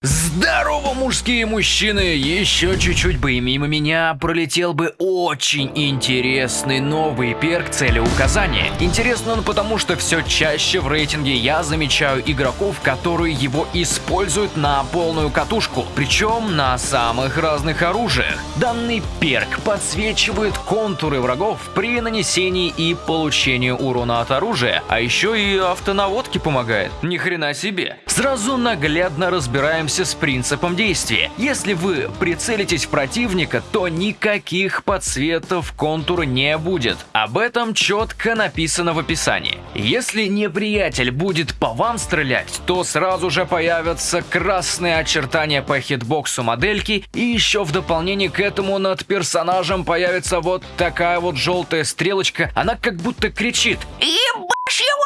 Здорово, мужские мужчины! Еще чуть-чуть бы и мимо меня пролетел бы очень интересный новый перк целеуказания. Интересно он потому, что все чаще в рейтинге я замечаю игроков, которые его используют на полную катушку, причем на самых разных оружиях. Данный перк подсвечивает контуры врагов при нанесении и получении урона от оружия, а еще и автонаводке помогает. Ни хрена себе. Сразу наглядно разбираем разберемся с принципом действия. Если вы прицелитесь в противника, то никаких подсветов контура не будет. Об этом четко написано в описании. Если неприятель будет по вам стрелять, то сразу же появятся красные очертания по хитбоксу модельки, и еще в дополнение к этому над персонажем появится вот такая вот желтая стрелочка, она как будто кричит «Ебашь его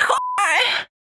нахуй!»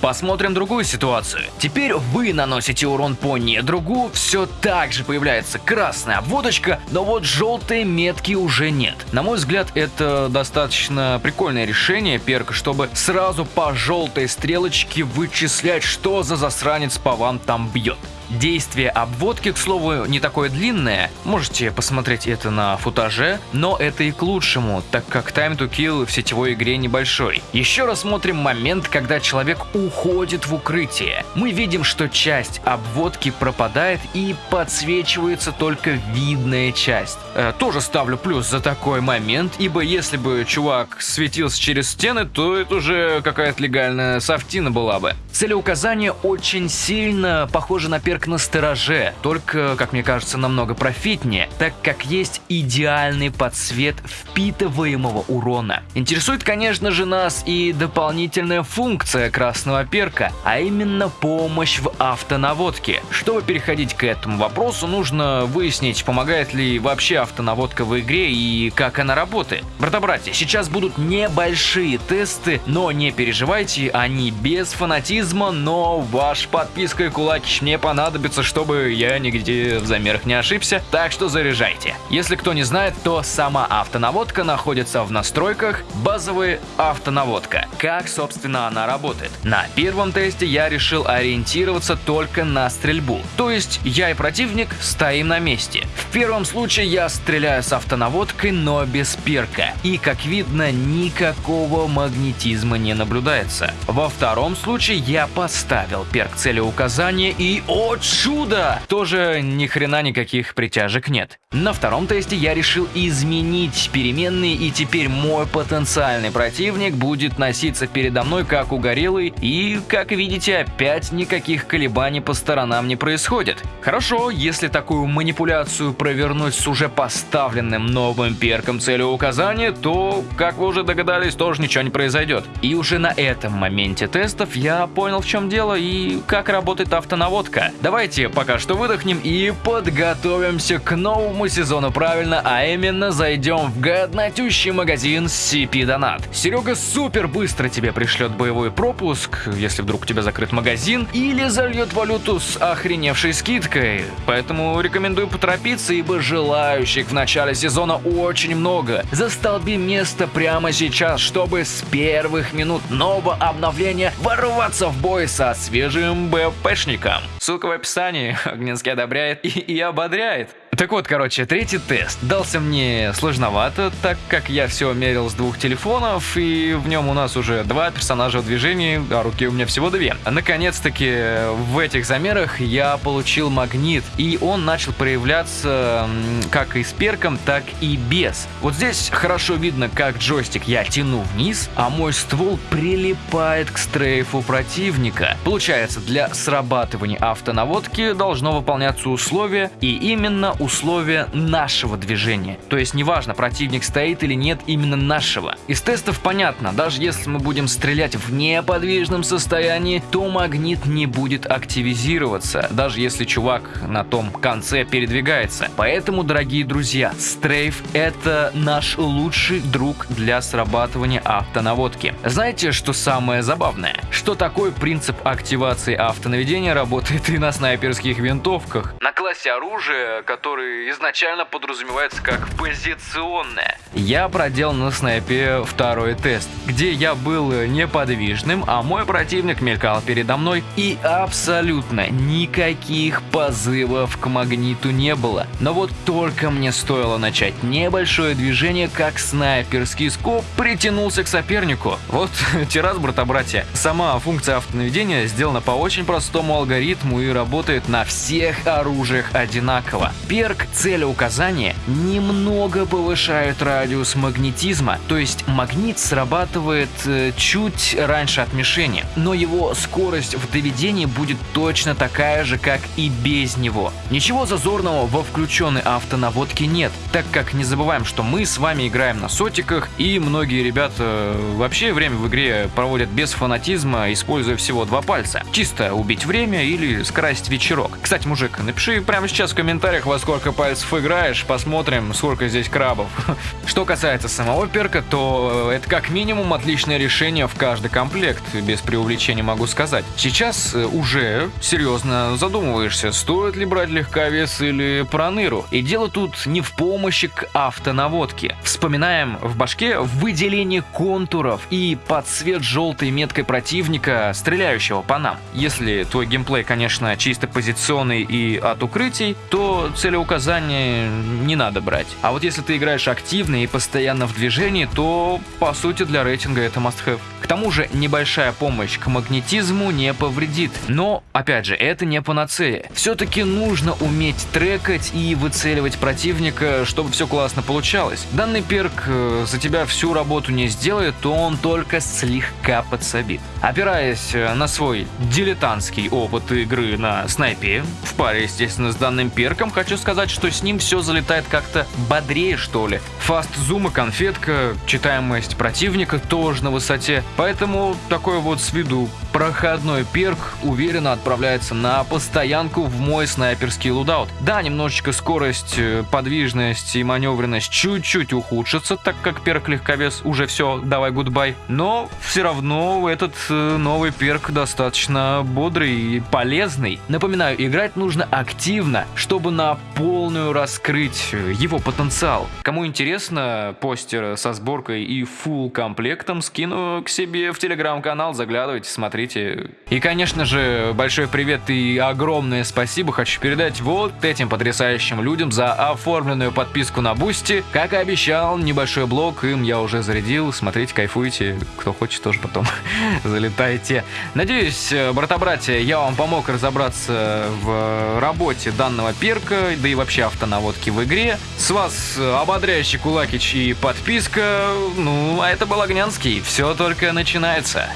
Посмотрим другую ситуацию. Теперь вы наносите урон по недругу, все так же появляется красная обводочка, но вот желтые метки уже нет. На мой взгляд, это достаточно прикольное решение перка, чтобы сразу по желтой стрелочке вычислять, что за засранец по вам там бьет. Действие обводки, к слову, не такое длинное, можете посмотреть это на футаже, но это и к лучшему, так как time to kill в сетевой игре небольшой. Еще рассмотрим момент, когда человек уходит в укрытие. Мы видим, что часть обводки пропадает и подсвечивается только видная часть. Э, тоже ставлю плюс за такой момент, ибо если бы чувак светился через стены, то это уже какая-то легальная софтина была бы. Целеуказание очень сильно похоже на перк Берг на стороже, только, как мне кажется, намного профитнее, так как есть идеальный подсвет впитываемого урона. Интересует, конечно же, нас и дополнительная функция красного перка, а именно помощь в автонаводке. Чтобы переходить к этому вопросу, нужно выяснить, помогает ли вообще автонаводка в игре и как она работает. Брата-братья, сейчас будут небольшие тесты, но не переживайте, они без фанатизма, но ваш подписка и кулаки мне понадобятся понадобится, чтобы я нигде в замерах не ошибся, так что заряжайте. Если кто не знает, то сама автонаводка находится в настройках базовая автонаводка. Как, собственно, она работает? На первом тесте я решил ориентироваться только на стрельбу. То есть я и противник стоим на месте. В первом случае я стреляю с автонаводкой, но без перка. И, как видно, никакого магнетизма не наблюдается. Во втором случае я поставил перк целеуказания и, о чудо! Тоже ни хрена никаких притяжек нет. На втором тесте я решил изменить переменные и теперь мой потенциальный противник будет носиться передо мной как угорелый и, как видите, опять никаких колебаний по сторонам не происходит. Хорошо, если такую манипуляцию провернуть с уже поставленным новым перком целеуказания, то, как вы уже догадались, тоже ничего не произойдет. И уже на этом моменте тестов я понял в чем дело и как работает автонаводка. Давайте пока что выдохнем и подготовимся к новому сезону правильно, а именно зайдем в годнотющий магазин CP Donat. Серега супер быстро тебе пришлет боевой пропуск, если вдруг у тебя закрыт магазин, или зальет валюту с охреневшей скидкой. Поэтому рекомендую поторопиться, ибо желающих в начале сезона очень много. Застолби место прямо сейчас, чтобы с первых минут нового обновления ворваться в бой со свежим БПшником. Ссылка в описании. Огненский одобряет и, и ободряет. Так вот, короче, третий тест дался мне сложновато, так как я все мерил с двух телефонов, и в нем у нас уже два персонажа в движении, а руки у меня всего две. Наконец-таки в этих замерах я получил магнит, и он начал проявляться как и с перком, так и без. Вот здесь хорошо видно, как джойстик я тяну вниз, а мой ствол прилипает к стрейфу противника. Получается, для срабатывания автонаводки должно выполняться условие, и именно условие условия нашего движения. То есть неважно, противник стоит или нет именно нашего. Из тестов понятно, даже если мы будем стрелять в неподвижном состоянии, то магнит не будет активизироваться, даже если чувак на том конце передвигается. Поэтому, дорогие друзья, стрейф это наш лучший друг для срабатывания автонаводки. Знаете, что самое забавное? Что такой принцип активации автонаведения работает и на снайперских винтовках. На классе оружия, который изначально подразумевается как позиционное. я проделал на снайпе второй тест, где я был неподвижным, а мой противник мелькал передо мной, и абсолютно никаких позывов к магниту не было. Но вот только мне стоило начать небольшое движение, как снайперский скоп притянулся к сопернику. Вот террас, брата-братья. Сама функция автонаведения сделана по очень простому алгоритму и работает на всех оружиях одинаково. Перк целеуказания немного повышает радиус магнетизма, то есть магнит срабатывает э, чуть раньше от мишени, но его скорость в доведении будет точно такая же, как и без него. Ничего зазорного во включенной автонаводке нет, так как не забываем, что мы с вами играем на сотиках, и многие ребята э, вообще время в игре проводят без фанатизма, используя всего два пальца. Чисто убить время или скрасить вечерок. Кстати, мужик, напиши прямо сейчас в комментариях, во сколько пальцев играешь, посмотрим, сколько здесь крабов. Что касается самого перка, то э, это как минимум отличное решение в каждый комплект, без преувеличения могу сказать. Сейчас э, уже серьезно задумываешься, стоит ли брать легковес или проныру. И дело тут не в помощи к автонаводке. Вспоминаем в башке выделение контуров и под цвет желтой меткой противника, стреляющего по нам. Если твой геймплей, конечно, чисто позиционный и от укрытий, то целеуказания не надо брать. А вот если ты играешь активно и постоянно в движении, то по сути для рейтинга это must-have. Тому же небольшая помощь к магнетизму не повредит. Но, опять же, это не панацея. Все-таки нужно уметь трекать и выцеливать противника, чтобы все классно получалось. Данный перк э, за тебя всю работу не сделает, то он только слегка подсобит. Опираясь э, на свой дилетантский опыт игры на снайпе, в паре, естественно, с данным перком, хочу сказать, что с ним все залетает как-то бодрее, что ли. Фаст зум и конфетка, читаемость противника тоже на высоте, поэтому такой вот с виду проходной перк уверенно отправляется на постоянку в мой снайперский лудаут. Да, немножечко скорость, э, подвижность и маневренность чуть-чуть ухудшатся, так как перк легковес уже все, давай гудбай. Но все равно этот э, новый перк достаточно бодрый и полезный. Напоминаю, играть нужно активно, чтобы на полную раскрыть э, его потенциал. Кому интересно, постер со сборкой и full комплектом скину к себе в телеграм-канал, заглядывайте, смотрите смотрите. И, конечно же, большой привет и огромное спасибо хочу передать вот этим потрясающим людям за оформленную подписку на Бусти. Как и обещал, небольшой блог им я уже зарядил. Смотрите, кайфуйте. Кто хочет, тоже потом залетайте. Надеюсь, брата-братья, я вам помог разобраться в работе данного перка, да и вообще автонаводки в игре. С вас ободряющий кулакич и подписка. Ну, а это был Огнянский. Все только начинается.